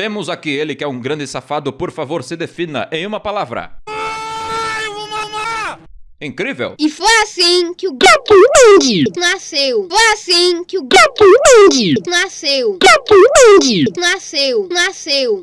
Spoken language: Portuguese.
Temos aqui ele que é um grande safado, por favor, se defina em uma palavra. Ai, vou mamar! Incrível! E foi assim que o Gato Mandy nasceu. Foi assim que o Gato Mandy nasceu. Assim Gato nasceu. Nasceu.